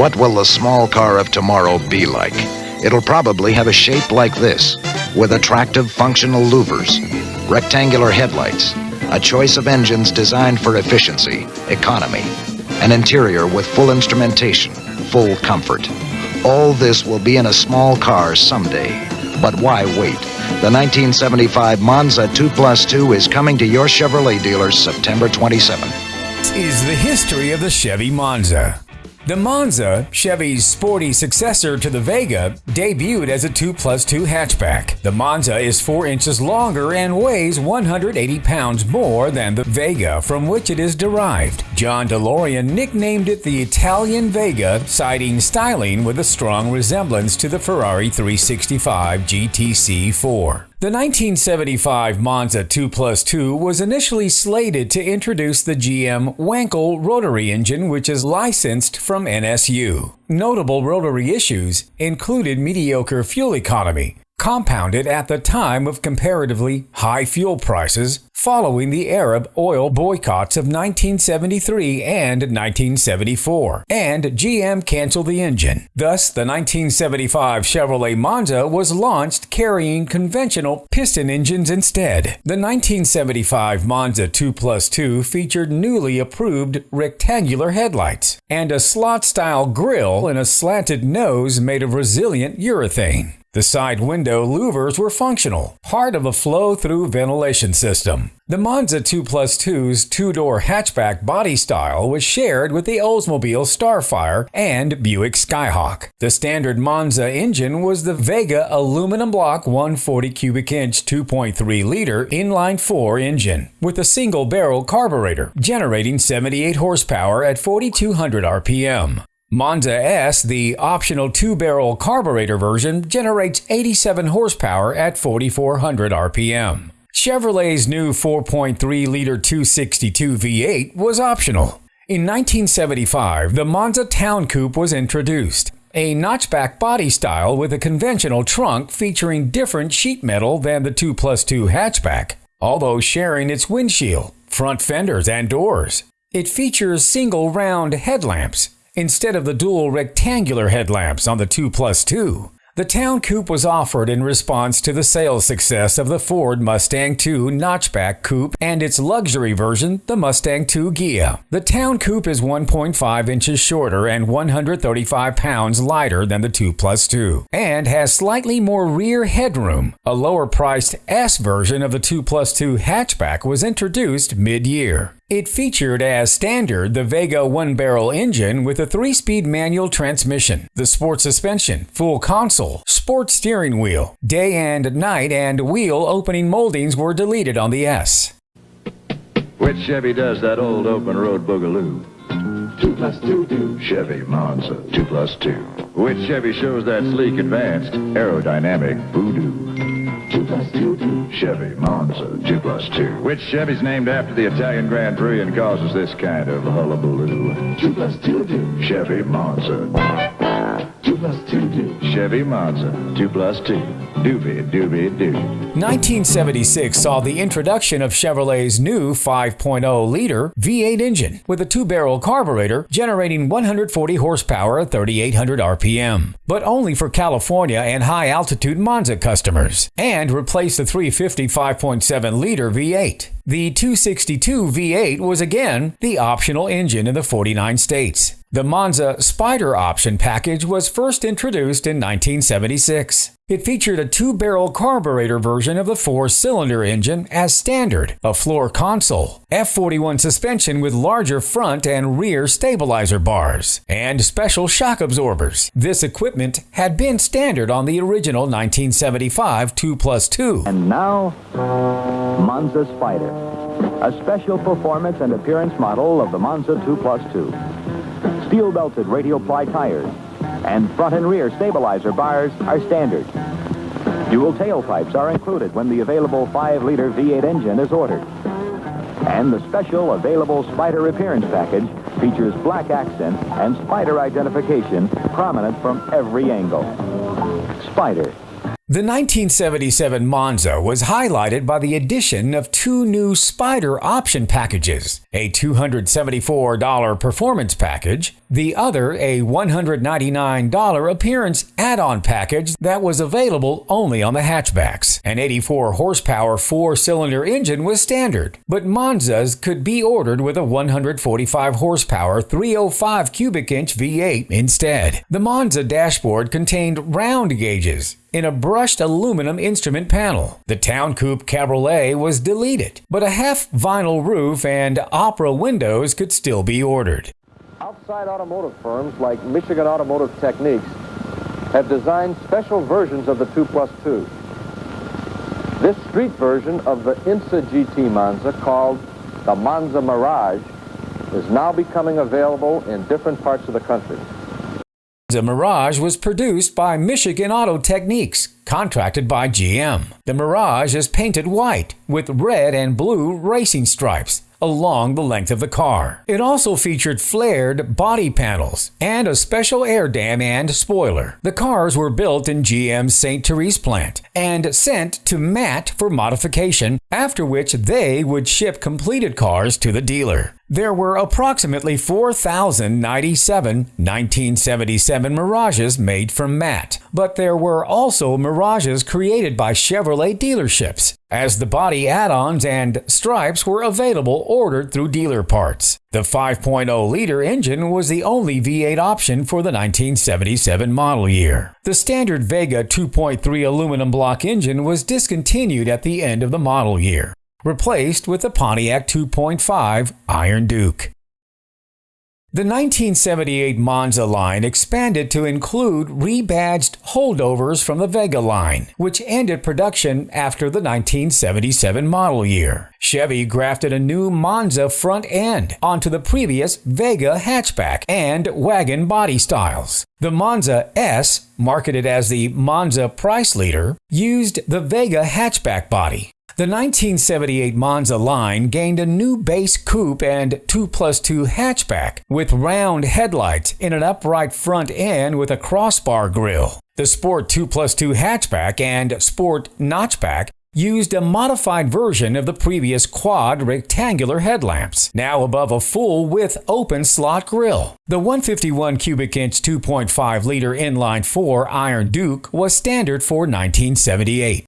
What will the small car of tomorrow be like? It'll probably have a shape like this, with attractive functional louvers, rectangular headlights, a choice of engines designed for efficiency, economy, an interior with full instrumentation, full comfort. All this will be in a small car someday. But why wait? The 1975 Monza 2 Plus 2 is coming to your Chevrolet dealers September 27th. This is the history of the Chevy Monza. The Monza, Chevy's sporty successor to the Vega, debuted as a 2 plus 2 hatchback. The Monza is 4 inches longer and weighs 180 pounds more than the Vega from which it is derived. John DeLorean nicknamed it the Italian Vega, citing styling with a strong resemblance to the Ferrari 365 GTC 4. The 1975 Monza 2 Plus 2 was initially slated to introduce the GM Wankel rotary engine, which is licensed from NSU. Notable rotary issues included mediocre fuel economy, compounded at the time of comparatively high fuel prices following the Arab oil boycotts of 1973 and 1974, and GM canceled the engine. Thus, the 1975 Chevrolet Monza was launched carrying conventional piston engines instead. The 1975 Monza 2 Plus 2 featured newly approved rectangular headlights and a slot-style grille and a slanted nose made of resilient urethane. The side window louvers were functional, part of a flow-through ventilation system. The Monza 2 Plus 2's two-door hatchback body style was shared with the Oldsmobile Starfire and Buick Skyhawk. The standard Monza engine was the Vega aluminum block 140 cubic inch 2.3 liter inline-4 engine with a single barrel carburetor generating 78 horsepower at 4200 RPM. Monza S, the optional two-barrel carburetor version, generates 87 horsepower at 4400 RPM. Chevrolet's new 4.3-liter 262 V8 was optional. In 1975, the Monza Town Coupe was introduced, a notchback body style with a conventional trunk featuring different sheet metal than the 2 plus 2 hatchback, although sharing its windshield, front fenders, and doors. It features single round headlamps, instead of the dual rectangular headlamps on the 2 Plus 2. The Town Coupe was offered in response to the sales success of the Ford Mustang II Notchback Coupe and its luxury version, the Mustang II Ghia. The Town Coupe is 1.5 inches shorter and 135 pounds lighter than the 2 Plus 2, and has slightly more rear headroom. A lower priced S version of the 2 Plus 2 hatchback was introduced mid-year. It featured as standard the Vega one barrel engine with a three speed manual transmission, the sport suspension, full console, sport steering wheel. Day and night and wheel opening moldings were deleted on the S. Which Chevy does that old open road boogaloo? Two plus two do. Chevy Monza 2 plus 2. Which Chevy shows that sleek, advanced, aerodynamic voodoo? Two plus two. Chevy Monza 2 plus 2. Which Chevy's named after the Italian Grand Prix and causes this kind of hullabaloo? Two plus two. Chevy Monza. Two plus two do. Chevy Monza 2 plus 2. Doobie doobie doo. 1976 saw the introduction of Chevrolet's new 5.0 liter V8 engine with a two barrel carburetor generating 140 horsepower at 3,800 RPM, but only for California and high altitude Monza customers, and replaced the 350 5.7 liter V8. The 262 V8 was again the optional engine in the 49 states. The Monza Spider option package was first introduced in 1976. It featured a two barrel carburetor version of the four cylinder engine as standard, a floor console, F41 suspension with larger front and rear stabilizer bars, and special shock absorbers. This equipment had been standard on the original 1975 2 Plus 2. And now, Monza Spider, a special performance and appearance model of the Monza 2 Plus 2. Steel belted radial ply tires and front and rear stabilizer bars are standard. Dual tailpipes are included when the available 5-liter V8 engine is ordered. And the special available Spider appearance package features black accent and Spider identification prominent from every angle. Spider, The 1977 Monza was highlighted by the addition of two new Spider option packages a $274 performance package The other, a $199 appearance add-on package that was available only on the hatchbacks. An 84 horsepower four-cylinder engine was standard, but Monzas could be ordered with a 145 horsepower 305 cubic inch V8 instead. The Monza dashboard contained round gauges, in a brushed aluminum instrument panel. The Town Coupe Cabriolet was deleted, but a half vinyl roof and opera windows could still be ordered. Outside automotive firms like Michigan Automotive Techniques have designed special versions of the 2 Plus 2. This street version of the IMSA GT Monza called the Monza Mirage is now becoming available in different parts of the country. The Mirage was produced by Michigan Auto Techniques, contracted by GM. The Mirage is painted white with red and blue racing stripes along the length of the car. It also featured flared body panels and a special air dam and spoiler. The cars were built in GM's St. Therese plant and sent to MAT for modification, after which they would ship completed cars to the dealer. There were approximately 4,097 1977 Mirages made from MAT, but there were also Mirages created by Chevrolet dealerships, as the body add-ons and stripes were available ordered through dealer parts. The 5.0 liter engine was the only V8 option for the 1977 model year. The standard Vega 2.3 aluminum block engine was discontinued at the end of the model year replaced with the Pontiac 2.5 Iron Duke. The 1978 Monza line expanded to include rebadged holdovers from the Vega line, which ended production after the 1977 model year. Chevy grafted a new Monza front end onto the previous Vega hatchback and wagon body styles. The Monza S, marketed as the Monza Price Leader, used the Vega hatchback body, the 1978 Monza line gained a new base coupe and 2 plus 2 hatchback with round headlights in an upright front end with a crossbar grille. The Sport 2 plus 2 hatchback and Sport notchback used a modified version of the previous quad rectangular headlamps, now above a full width open slot grille. The 151 cubic inch 2.5 liter inline 4 Iron Duke was standard for 1978.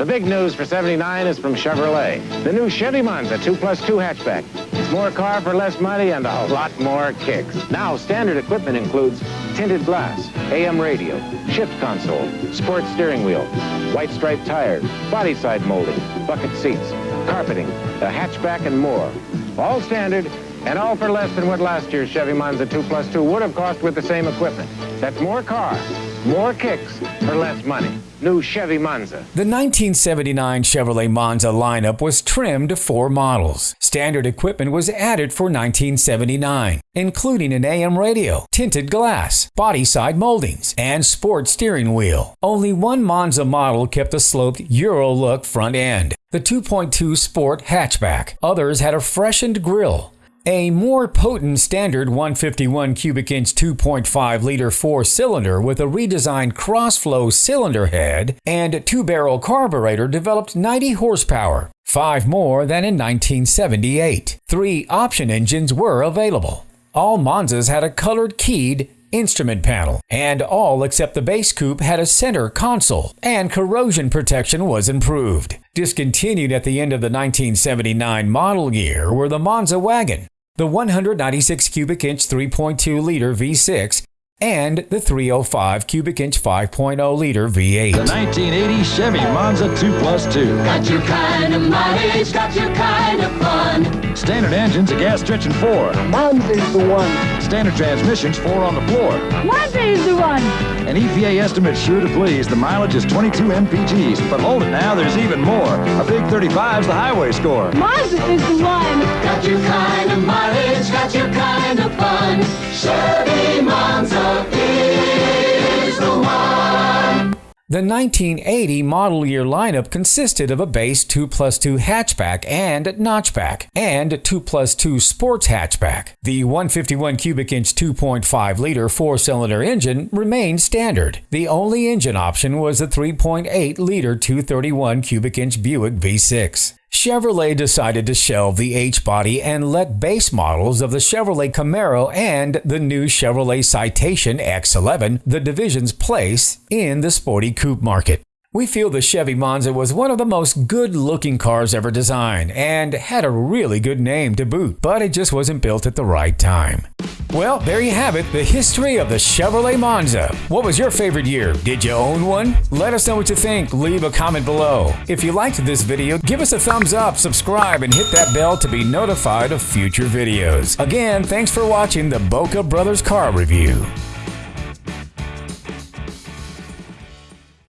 The big news for 79 is from Chevrolet. The new Chevy Monza 2 plus 2 hatchback. It's more car for less money and a lot more kicks. Now, standard equipment includes tinted glass, AM radio, shift console, sports steering wheel, white striped tires, body side molding, bucket seats, carpeting, a hatchback, and more. All standard and all for less than what last year's Chevy Monza 2 plus 2 would have cost with the same equipment. That's more car, more kicks for less money new Chevy Monza. The 1979 Chevrolet Monza lineup was trimmed to four models. Standard equipment was added for 1979, including an AM radio, tinted glass, body side moldings, and sport steering wheel. Only one Monza model kept a sloped Euro look front end, the 2.2 Sport hatchback. Others had a freshened grille, a more potent standard 151 cubic inch 2.5 liter four cylinder with a redesigned crossflow cylinder head and two barrel carburetor developed 90 horsepower, five more than in 1978. Three option engines were available. All Monzas had a colored keyed instrument panel, and all except the base coupe had a center console, and corrosion protection was improved. Discontinued at the end of the 1979 model year were the Monza wagon, the 196 cubic inch 3.2 liter V6, and the 305 cubic inch 5.0 liter V8. The 1980 Chevy Monza 2 Plus 2. Got your kind of mileage, got your kind of fun. Standard engines, a gas stretching four. Monza's the one. Standard transmissions, four on the floor. Monza is the one. An EPA estimate sure to please. The mileage is 22 mpgs. But hold it now, there's even more. A big 35's the highway score. Monza is the one. Got your kind of mileage, got your kind of fun. Chevy Monza The 1980 model year lineup consisted of a base 2 plus 2 hatchback and notchback, and 2 plus 2 sports hatchback. The 151 cubic inch 2.5 liter four cylinder engine remained standard. The only engine option was the 3.8 liter 231 cubic inch Buick V6. Chevrolet decided to shelve the H body and let base models of the Chevrolet Camaro and the new Chevrolet Citation X11 the division's place in the sporty coupe market. We feel the Chevy Monza was one of the most good looking cars ever designed and had a really good name to boot, but it just wasn't built at the right time. Well, there you have it, the history of the Chevrolet Monza. What was your favorite year? Did you own one? Let us know what you think. Leave a comment below. If you liked this video, give us a thumbs up, subscribe, and hit that bell to be notified of future videos. Again, thanks for watching the Boca Brothers Car Review.